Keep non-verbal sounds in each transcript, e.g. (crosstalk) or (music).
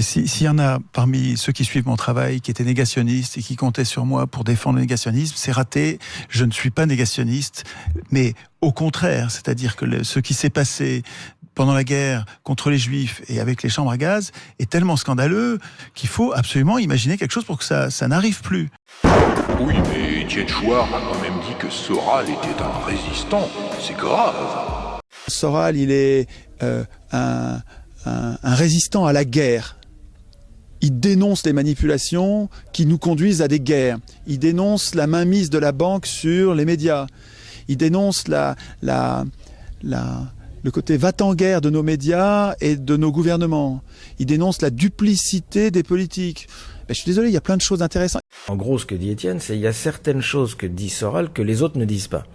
S'il y en a parmi ceux qui suivent mon travail qui étaient négationnistes et qui comptaient sur moi pour défendre le négationnisme, c'est raté. Je ne suis pas négationniste, mais au contraire, c'est-à-dire que ce qui s'est passé pendant la guerre contre les juifs et avec les chambres à gaz est tellement scandaleux qu'il faut absolument imaginer quelque chose pour que ça, ça n'arrive plus. Oui, mais Étienne Chouard a quand même dit que Soral était un résistant. C'est grave. Soral, il est euh, un, un, un résistant à la guerre. Il dénonce les manipulations qui nous conduisent à des guerres. Il dénonce la mainmise de la banque sur les médias. Il dénonce la, la, la, le côté va-t-en-guerre de nos médias et de nos gouvernements. Il dénonce la duplicité des politiques. Ben, je suis désolé, il y a plein de choses intéressantes. En gros, ce que dit Étienne, c'est il y a certaines choses que dit Soral que les autres ne disent pas.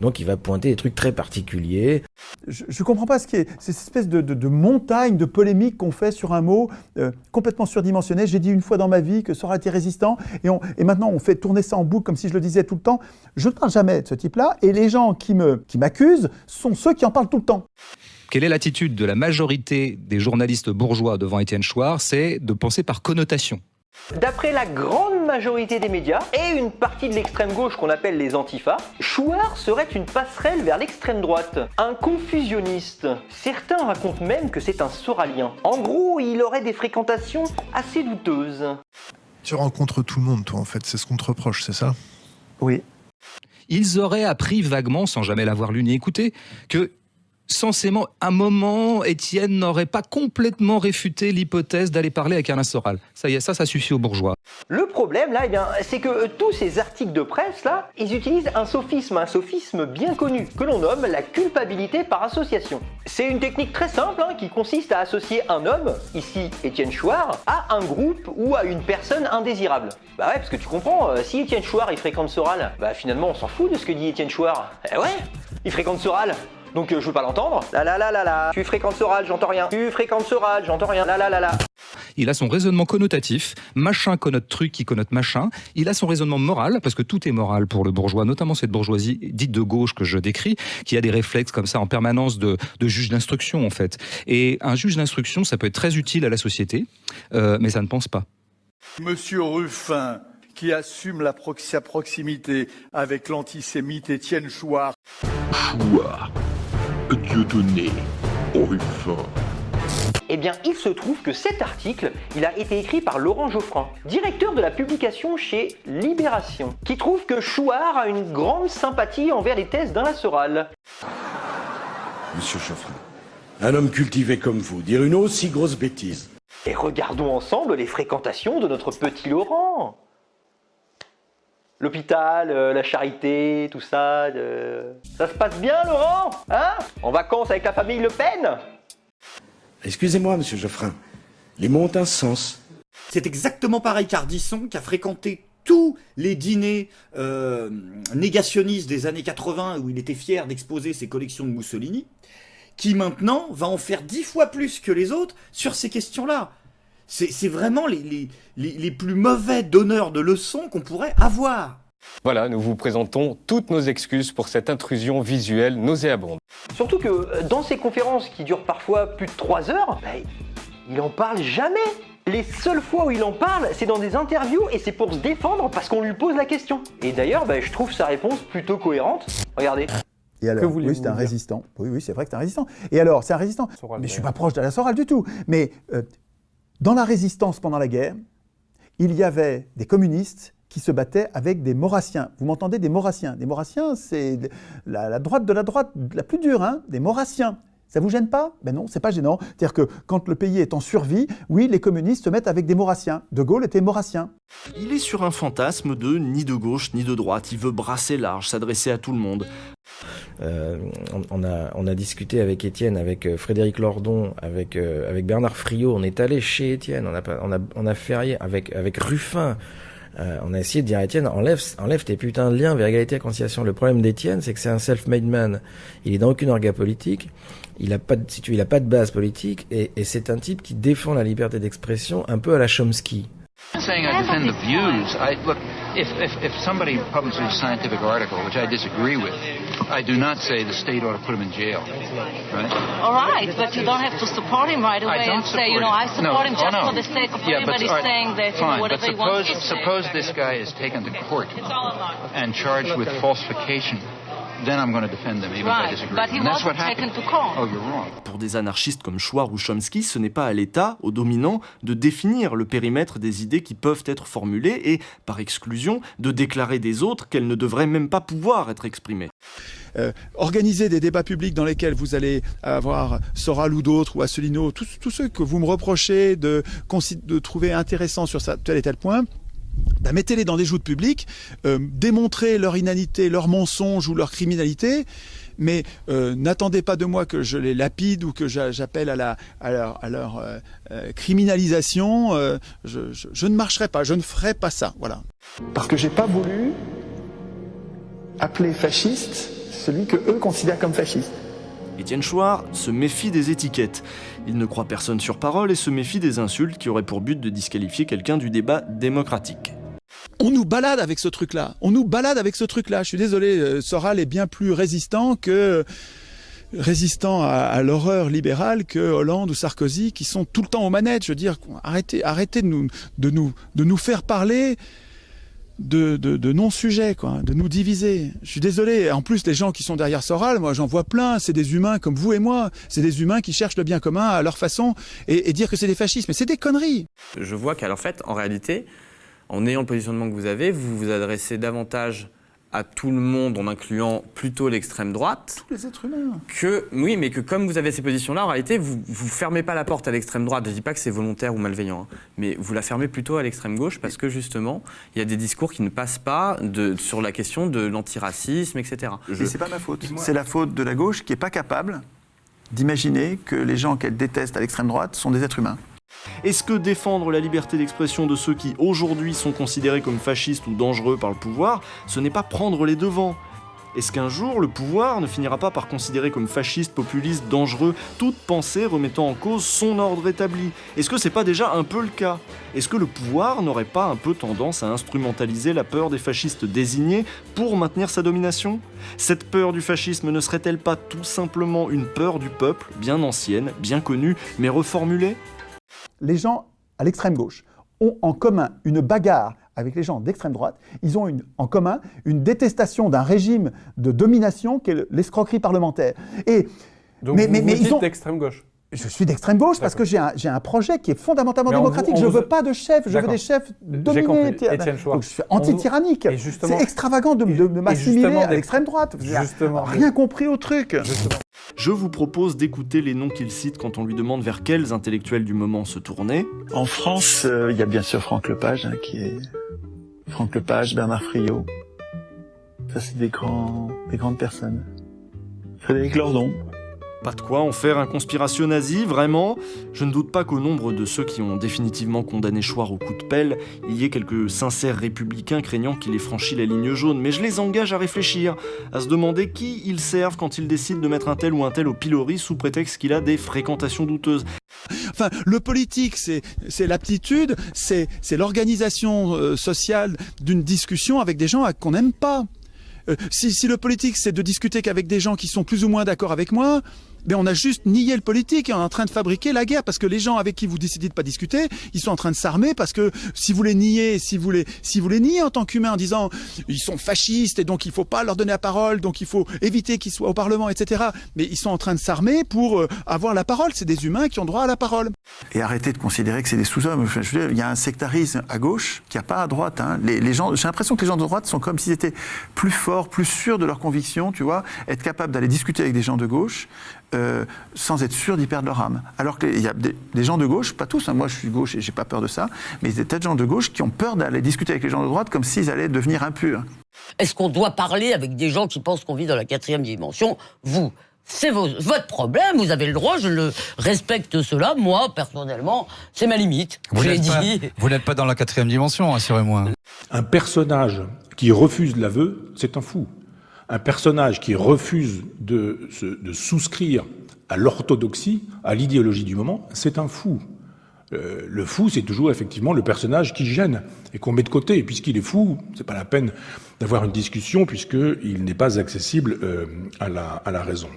Donc il va pointer des trucs très particuliers. Je ne comprends pas ce qui est cette espèce de, de, de montagne de polémique qu'on fait sur un mot euh, complètement surdimensionné. J'ai dit une fois dans ma vie que ça aurait été résistant et, on, et maintenant on fait tourner ça en boucle comme si je le disais tout le temps. Je ne parle jamais de ce type-là et les gens qui me qui m'accusent sont ceux qui en parlent tout le temps. Quelle est l'attitude de la majorité des journalistes bourgeois devant Étienne Chouard? C'est de penser par connotation. D'après la grande majorité des médias et une partie de l'extrême gauche qu'on appelle les antifas, Chouard serait une passerelle vers l'extrême droite, un confusionniste. Certains racontent même que c'est un soralien. En gros, il aurait des fréquentations assez douteuses. Tu rencontres tout le monde, toi, en fait, c'est ce qu'on te reproche, c'est ça? Oui. Ils auraient appris vaguement, sans jamais l'avoir lu ni écouté, que censément, un moment, Étienne n'aurait pas complètement réfuté l'hypothèse d'aller parler avec Alain Soral. Ça y est, ça, ça suffit aux bourgeois. Le problème, là, eh bien, c'est que euh, tous ces articles de presse, là, ils utilisent un sophisme, un sophisme bien connu, que l'on nomme la culpabilité par association. C'est une technique très simple, hein, qui consiste à associer un homme, ici Étienne Chouard, à un groupe ou à une personne indésirable. Bah ouais, parce que tu comprends, euh, si Étienne Chouard, il fréquente Soral, bah finalement, on s'en fout de ce que dit Étienne Chouard. Eh ouais, il fréquente Soral, donc euh, je veux pas l'entendre. La la la la la. Tu fréquentes Soral, j'entends rien. Tu fréquentes Soral, j'entends rien. La la la la. Il a son raisonnement connotatif, machin connote truc qui connote machin. Il a son raisonnement moral, parce que tout est moral pour le bourgeois, notamment cette bourgeoisie dite de gauche que je décris, qui a des réflexes comme ça en permanence de, de juge d'instruction en fait. Et un juge d'instruction, ça peut être très utile à la société, euh, mais ça ne pense pas. Monsieur Ruffin, qui assume la prox sa proximité avec l'antisémite Étienne Chouard. Chouard, Dieudonné. Eh bien, il se trouve que cet article, il a été écrit par Laurent Geoffrin, directeur de la publication chez Libération, qui trouve que Chouard a une grande sympathie envers les thèses d'Alain Soral. Monsieur Geoffrin, un homme cultivé comme vous, dire une aussi grosse bêtise. Et regardons ensemble les fréquentations de notre petit Laurent. L'hôpital, euh, la charité, tout ça. euh, Ça se passe bien, Laurent Hein? En vacances avec la famille Le Pen? Excusez-moi, monsieur Geoffrin, les mots ont un sens. C'est exactement pareil qu'Ardisson, qui a fréquenté tous les dîners euh, négationnistes des années 80, où il était fier d'exposer ses collections de Mussolini, qui maintenant va en faire dix fois plus que les autres sur ces questions-là. C'est vraiment les, les, les, les plus mauvais donneurs de leçons qu'on pourrait avoir. Voilà, nous vous présentons toutes nos excuses pour cette intrusion visuelle nauséabonde. Surtout que euh, dans ces conférences qui durent parfois plus de 3 heures, bah, il en parle jamais les seules fois où il en parle, c'est dans des interviews et c'est pour se défendre parce qu'on lui pose la question. Et d'ailleurs, bah, je trouve sa réponse plutôt cohérente. Regardez. Et alors, oui, c'est un résistant. Oui, oui, c'est vrai que c'est un résistant. Et alors, c'est un résistant. mais je suis pas proche d'Alain Soral du tout. Mais euh, dans la résistance pendant la guerre, il y avait des communistes qui se battaient avec des maurassiens. Vous m'entendez Des maurassiens. Des maurassiens, c'est la, la, droite de la droite la plus dure, hein des maurassiens. Ça vous gêne pas? Ben non, c'est pas gênant. C'est-à-dire que quand le pays est en survie, oui, les communistes se mettent avec des maurassiens. De Gaulle était maurassien. Il est sur un fantasme de ni de gauche ni de droite. Il veut brasser large, s'adresser à tout le monde. Euh, on, a, discuté avec Étienne, avec euh, Frédéric Lordon, avec, euh, avec Bernard Friot. On est allé chez Étienne. On a, on a, avec, Ruffin. On a essayé de dire à Étienne, enlève, tes putains de liens vers égalité et conciliation. Le problème d'Étienne, c'est que c'est un self-made man. Il est dans aucune orga politique. Il a pas de, si tu, il a pas de base politique et, c'est un type qui défend la liberté d'expression un peu à la Chomsky. If, if, if somebody publishes a scientific article, which I disagree with, I do not say the state ought to put him in jail. Right? All right, but you don't have to support him right away and say, you know, I support no, him oh, just oh, no. for the sake of yeah, everybody but, right, saying that you fine, know, whatever but he wants suppose, suppose this guy is taken to court and charged with falsification. Oh. Pour des anarchistes comme Schwar ou Chomsky, ce n'est pas à l'État, aux dominants, de définir le périmètre des idées qui peuvent être formulées et, par exclusion, de déclarer des autres qu'elles ne devraient même pas pouvoir être exprimées. Euh, organiser des débats publics dans lesquels vous allez avoir Soral ou d'autres, ou Asselineau, tous, ceux que vous me reprochez de, trouver intéressants sur ça, tel et tel point, bah, mettez-les dans des joutes publiques, euh, démontrez leur inanité, leur mensonge ou leur criminalité, mais euh, n'attendez pas de moi que je les lapide ou que j'a- j'appelle à, à leur, euh, criminalisation. je, je- je ne marcherai pas, je ne ferai pas ça. Voilà. Parce que j'ai pas voulu appeler fasciste celui que eux considèrent comme fasciste. Étienne Chouard se méfie des étiquettes. Il ne croit personne sur parole et se méfie des insultes qui auraient pour but de disqualifier quelqu'un du débat démocratique. On nous balade avec ce truc-là. On nous balade avec ce truc-là. Je suis désolé, euh, Soral est bien plus résistant que résistant à, l'horreur libérale que Hollande ou Sarkozy qui sont tout le temps aux manettes. Je veux dire, arrêtez, arrêtez de nous faire parler de, non-sujets, quoi, de nous diviser. Je suis désolé. En plus, les gens qui sont derrière Soral, moi, j'en vois plein. C'est des humains comme vous et moi. C'est des humains qui cherchent le bien commun à leur façon et, et dire que c'est des fascistes. Mais c'est des conneries. Je vois qu'en fait, en réalité, en ayant le positionnement que vous avez, vous vous adressez davantage à tout le monde en incluant plutôt l'extrême droite. Tous les êtres humains. Que, oui, mais que comme vous avez ces positions-là, en réalité, vous vous fermez pas la porte à l'extrême droite. Je dis pas que c'est volontaire ou malveillant, hein, mais vous la fermez plutôt à l'extrême gauche parce que justement, il y a des discours qui ne passent pas de, sur la question de l'antiracisme, etc. Et c'est pas ma faute. C'est la faute de la gauche qui est pas capable d'imaginer que les gens qu'elle déteste à l'extrême droite sont des êtres humains. Est-ce que défendre la liberté d'expression de ceux qui aujourd'hui sont considérés comme fascistes ou dangereux par le pouvoir, ce n'est pas prendre les devants? Est-ce qu'un jour le pouvoir ne finira pas par considérer comme fasciste, populiste, dangereux toute pensée remettant en cause son ordre établi? Est-ce que c'est pas déjà un peu le cas? Est-ce que le pouvoir n'aurait pas un peu tendance à instrumentaliser la peur des fascistes désignés pour maintenir sa domination? Cette peur du fascisme ne serait-elle pas tout simplement une peur du peuple, bien ancienne, bien connue, mais reformulée? Les gens à l'extrême gauche ont en commun une bagarre avec les gens d'extrême droite. Ils ont une, en commun une détestation d'un régime de domination qu'est l'escroquerie parlementaire. Et, Donc mais, vous, mais, vous mais dites ils ont... d'extrême gauche Je suis d'extrême gauche parce que j'ai un, un, projet qui est fondamentalement Mais démocratique. vous- je ne veux pas de chef, je veux des chefs J'ai dominés. Chouard. Donc je suis anti-tyrannique. Et justement- C'est extravagant de, de- de m'assimiler à l'extrême droite. Justement. rien compris au truc. Je vous propose d'écouter les noms qu'il cite quand on lui demande vers quels intellectuels du moment se tourner. En France, euh, il y a bien sûr Franck Lepage, hein, qui est Franck Lepage, Bernard Friot. Ça, c'est des grands, des grandes personnes. Frédéric Lordon. Pas de quoi en faire un conspiration nazi, vraiment Je ne doute pas qu'au nombre de ceux qui ont définitivement condamné Chouard au coup de pelle, il y ait quelques sincères républicains craignant qu'il ait franchi la ligne jaune, mais je les engage à réfléchir, à se demander qui ils servent quand ils décident de mettre un tel ou un tel au pilori sous prétexte qu'il a des fréquentations douteuses. Enfin, le politique, c'est l'aptitude, c'est l'organisation euh, sociale d'une discussion avec des gens qu'on n'aime pas. Euh, si, si le politique, c'est de discuter qu'avec des gens qui sont plus ou moins d'accord avec moi, ben on a juste nié le politique et on est en train de fabriquer la guerre parce que les gens avec qui vous décidez de pas discuter, ils sont en train de s'armer parce que si vous les niez, si vous les, si vous les niez en tant qu'humain en disant ils sont fascistes et donc il faut pas leur donner la parole, donc il faut éviter qu'ils soient au Parlement, etc. Mais ils sont en train de s'armer pour euh, avoir la parole. C'est des humains qui ont droit à la parole. Et arrêtez de considérer que c'est des sous-hommes. Il y a un sectarisme à gauche qui n'y a pas à droite. hein. Les, gens, j'ai l'impression que les gens de droite sont comme s'ils étaient plus forts, plus sûrs de leurs convictions, tu vois, être capables d'aller discuter avec des gens de gauche euh, sans être sûrs d'y perdre leur âme. Alors qu'il y a des, des gens de gauche, pas tous, hein, moi je suis gauche et j'ai pas peur de ça, mais il y a des tas de gens de gauche qui ont peur d'aller discuter avec les gens de droite comme s'ils allaient devenir impurs. Est-ce qu'on doit parler avec des gens qui pensent qu'on vit dans la quatrième dimension? Vous, c'est votre problème, vous avez le droit, je le respecte cela. Moi, personnellement, c'est ma limite. Vous n'êtes pas, dit. (laughs) vous n'êtes pas dans la quatrième dimension, rassurez-moi. Un personnage qui refuse l'aveu, c'est un fou. Un personnage qui refuse de, souscrire à l'orthodoxie, à l'idéologie du moment, c'est un fou. Euh, le fou, c'est toujours effectivement le personnage qui gêne et qu'on met de côté. Puisqu'il est fou, c'est pas la peine d'avoir une discussion puisqu'il n'est pas accessible euh, à la raison.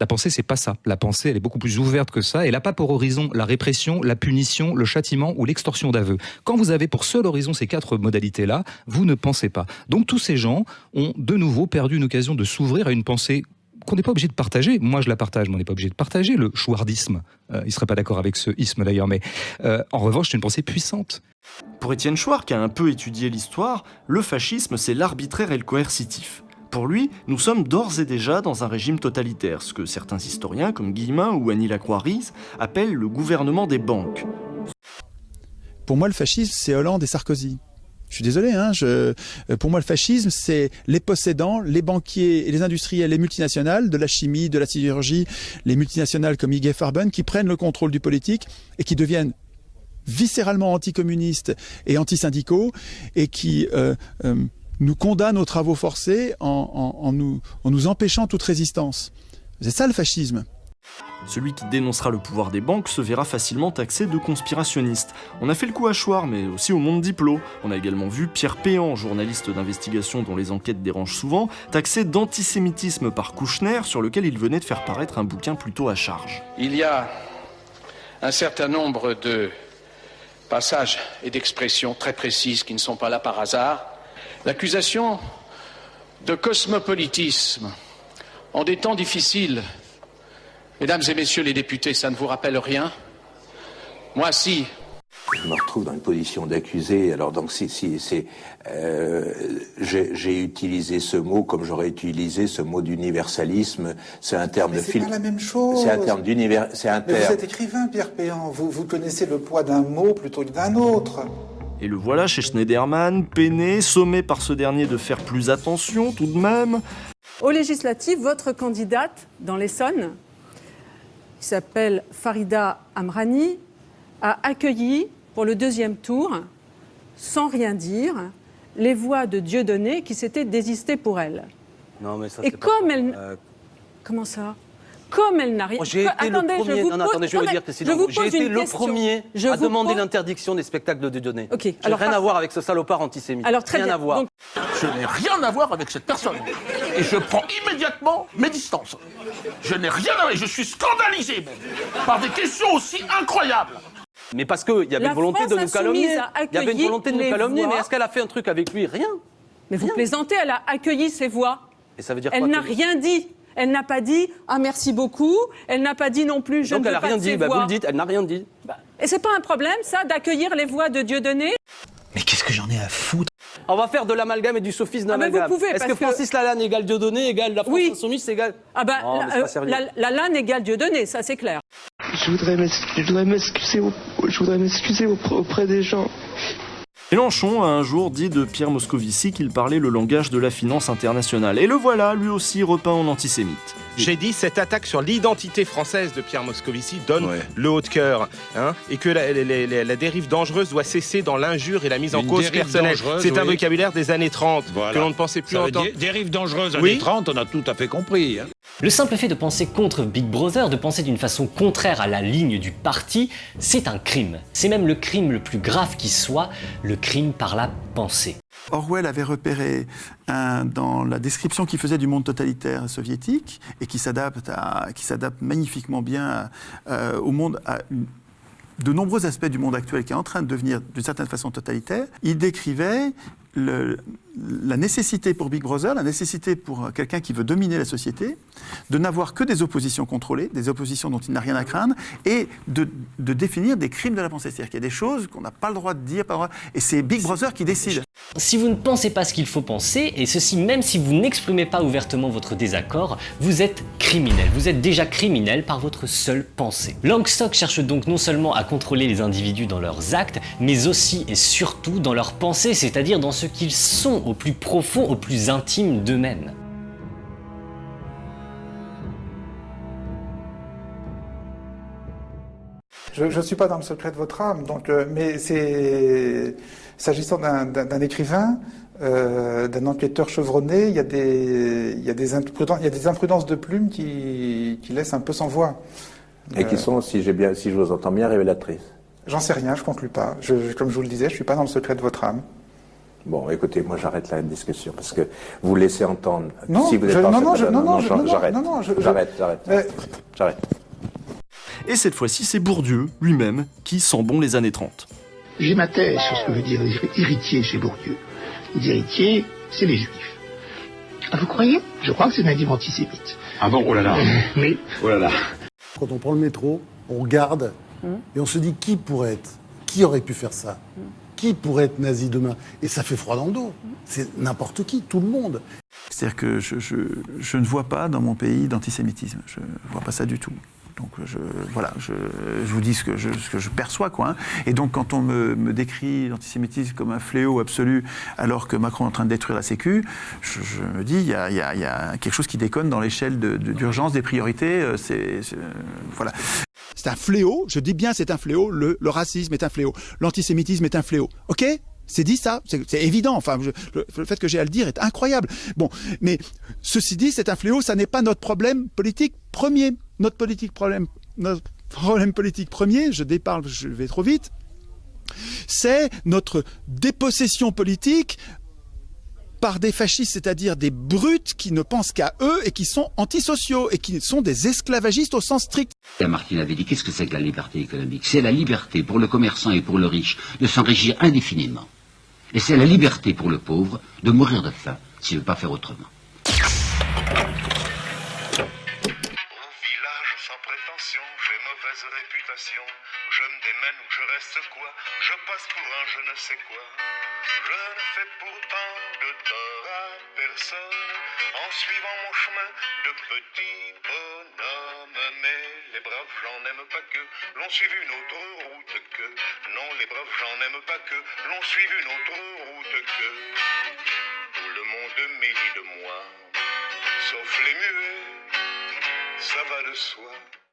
La pensée, c'est pas ça. La pensée, elle est beaucoup plus ouverte que ça. Elle n'a pas pour horizon la répression, la punition, le châtiment ou l'extorsion d'aveu. Quand vous avez pour seul horizon ces quatre modalités-là, vous ne pensez pas. Donc tous ces gens ont de nouveau perdu une occasion de s'ouvrir à une pensée qu'on n'est pas obligé de partager. Moi, je la partage, mais on n'est pas obligé de partager le chouardisme. Euh, il ne serait pas d'accord avec ce isme d'ailleurs, mais euh, en revanche, c'est une pensée puissante. Pour Étienne Chouard, qui a un peu étudié l'histoire, le fascisme, c'est l'arbitraire et le coercitif. Pour lui, nous sommes d'ores et déjà dans un régime totalitaire, ce que certains historiens, comme Guillemin ou Annie Lacroix-Ries, appellent le gouvernement des banques. Pour moi, le fascisme, c'est Hollande et Sarkozy. Je suis désolé, hein, je, pour moi le fascisme, c'est les possédants, les banquiers et les industriels, les multinationales, de la chimie, de la sidérurgie, les multinationales comme IG Farben, qui prennent le contrôle du politique et qui deviennent viscéralement anticommunistes et antisyndicaux et qui euh, euh, nous condamnent aux travaux forcés en, en, nous, en nous empêchant toute résistance. C'est ça le fascisme. Celui qui dénoncera le pouvoir des banques se verra facilement taxé de conspirationniste. On a fait le coup à Chouard, mais aussi au monde diplôme. On a également vu Pierre Péan, journaliste d'investigation dont les enquêtes dérangent souvent, taxé d'antisémitisme par Kouchner, sur lequel il venait de faire paraître un bouquin plutôt à charge. Il y a un certain nombre de passages et d'expressions très précises qui ne sont pas là par hasard. L'accusation de cosmopolitisme en des temps difficiles Mesdames et messieurs les députés, ça ne vous rappelle rien Moi, si. Je me retrouve dans une position d'accusé. Alors donc, si, si c'est, euh, j'ai utilisé ce mot comme j'aurais utilisé ce mot d'universalisme. C'est un terme Mais de C'est film. pas la même chose. C'est un terme d'univers. C'est un Mais vous terme. êtes écrivain, Pierre Péan. Vous, vous connaissez le poids d'un mot plutôt que d'un autre. Et le voilà chez Schneiderman, peiné, sommé par ce dernier de faire plus attention tout de même. Aux législatives, votre candidate dans l'Essonne, qui s'appelle Farida Amrani, a accueilli pour le deuxième tour, sans rien dire, les voix de Dieudonné qui s'étaient désistées pour elle. Non, mais ça, Et pas comme elle... Euh, Comme ça? Comme elle n'a rien... moi, j'ai été Attendez, le premier. je vous non, non, pose- attendez, je vais vous attendez, dire, je Christine, vous j'ai été le question. premier Je à demander pose- l'interdiction des spectacles de Dieudonné. Ok, J'ai alors rien pas- à voir avec ce salopard antisémite. Alors, très rien bien. à voir. Donc- Je n'ai rien à voir avec cette personne. Et je prends immédiatement mes distances. Je n'ai rien à voir. Je suis scandalisé même, par des questions aussi incroyables. Mais parce qu'il y avait une volonté de nous calomnier. Il y avait une volonté de nous calomnier, voix. mais est-ce qu'elle a fait un truc avec lui? Rien. Mais vous Rien. plaisantez, elle a accueilli ses voix. Et ça veut dire Elle quoi n'a rien dit. Elle n'a pas dit ah merci beaucoup. Elle n'a pas dit non plus je Donc ne elle veux a pas rien de ses dit. Bah, vous le dites, elle n'a rien dit. Et c'est pas un problème ça d'accueillir les voix de Dieudonné Mais qu'est-ce que j'en ai à foutre? On va faire de l'amalgame et du sophisme Ah, mais d'amalgame. vous pouvez, Est-ce parce que que- Francis Lalanne égale Dieudonné égale la France Oui. Insoumise égale Ah bah Non, la, la, égale Dieudonné, ça c'est clair. Je voudrais m'ex- je voudrais m'excuser au- je voudrais m'excuser auprès auprès des gens. Mélenchon a un jour dit de Pierre Moscovici qu'il parlait le langage de la finance internationale. Et le voilà, lui aussi repeint en antisémite. J'ai dit cette attaque sur l'identité française de Pierre Moscovici donne le haut de cœur, hein, et que la, la- la- la dérive dangereuse doit cesser dans l'injure et la mise en Une cause personnelle. C'est un oui. vocabulaire des années 30 Voilà. que l'on ne pensait plus entendre. dérive dangereuse Oui. années 30, on a tout à fait compris. hein. Le simple fait de penser contre Big Brother, de penser d'une façon contraire à la ligne du parti, c'est un crime. C'est même le crime le plus grave qui soit, le crime par la pensée. Orwell avait repéré dans la description qu'il faisait du monde totalitaire soviétique et qui s'adapte magnifiquement bien euh, au monde à de nombreux aspects du monde actuel qui est en train de devenir d'une certaine façon totalitaire. Il décrivait le- la nécessité pour Big Brother, la nécessité pour quelqu'un qui veut dominer la société, de n'avoir que des oppositions contrôlées, des oppositions dont il n'a rien à craindre, et de, définir des crimes de la pensée. C'est-à-dire qu'il y a des choses qu'on n'a pas le droit de dire, et c'est Big Brother qui décide. Si vous ne pensez pas ce qu'il faut penser, et ceci même si vous n'exprimez pas ouvertement votre désaccord, vous êtes criminel. Vous êtes déjà criminel par votre seule pensée. Langstock cherche donc non seulement à contrôler les individus dans leurs actes, mais aussi et surtout dans leurs pensées, c'est-à-dire dans ce qu'ils sont au plus profond, au plus intime d'eux-mêmes. Je ne suis pas dans le secret de votre âme, donc, euh, mais c'est s'agissant d'un- écrivain, euh, d'un enquêteur chevronné, il y, a des, il, y a des imprudences, il y a des imprudences de plume qui, qui laissent un peu sans voix. Et qui sont, si, bien, si je vous entends bien, révélatrices. J'en sais rien, je conclue pas. Je, comme je vous le disais, je suis pas dans le secret de votre âme. Bon, écoutez, moi j'arrête la discussion parce que vous laissez entendre. Non, si vous je, êtes non, non, je, non, non, j'arrête. J'arrête, j'arrête. J'arrête. Et cette fois-ci, c'est Bourdieu lui-même qui sent bon les années 30. J'ai ma thèse sur ce que veut dire héritier chez Bourdieu. Les héritiers, c'est les juifs. Ah, vous croyez? Je crois que c'est un livre antisémite. Ah bon, oh là là. (laughs) oui. Oh là là. Quand on prend le métro, on regarde et on se dit qui pourrait être? Qui aurait pu faire ça? Qui pourrait être nazi demain? Et ça fait froid dans le dos. C'est n'importe qui, tout le monde. C'est-à-dire que je, je, ne vois pas dans mon pays d'antisémitisme. Je ne vois pas ça du tout. Donc je, voilà, je, vous dis ce que je, perçois. Quoi, hein. Et donc quand on me, décrit l'antisémitisme comme un fléau absolu alors que Macron est en train de détruire la Sécu, je, me dis il y, a, quelque chose qui déconne dans l'échelle d'urgence des priorités. Euh, c'est voilà. C'est un fléau, je dis bien c'est un fléau, le, racisme est un fléau, l'antisémitisme est un fléau. Ok? C'est dit ça, c'est évident. Enfin, le, fait que j'ai à le dire est incroyable. Bon, mais ceci dit, c'est un fléau, ça n'est pas notre problème politique premier. Notre politique problème, notre problème politique premier, je déparle, je vais trop vite, c'est notre dépossession politique par des fascistes, c'est-à-dire des brutes qui ne pensent qu'à eux et qui sont antisociaux et qui sont des esclavagistes au sens strict. Martine avait dit, qu'est-ce que c'est que la liberté économique? C'est la liberté pour le commerçant et pour le riche de s'enrichir indéfiniment. Et c'est la liberté pour le pauvre de mourir de faim s'il ne veut pas faire autrement. Je me démène ou je reste quoi? Je passe pour un je ne sais quoi. Je ne fais pourtant de tort à personne en suivant mon chemin de petit bonhomme. Mais les braves gens n'aiment pas que l'on suive une autre route que. Non, les braves gens n'aiment pas que l'on suive une autre route que. Tout le monde médit de moi, sauf les muets, ça va de soi.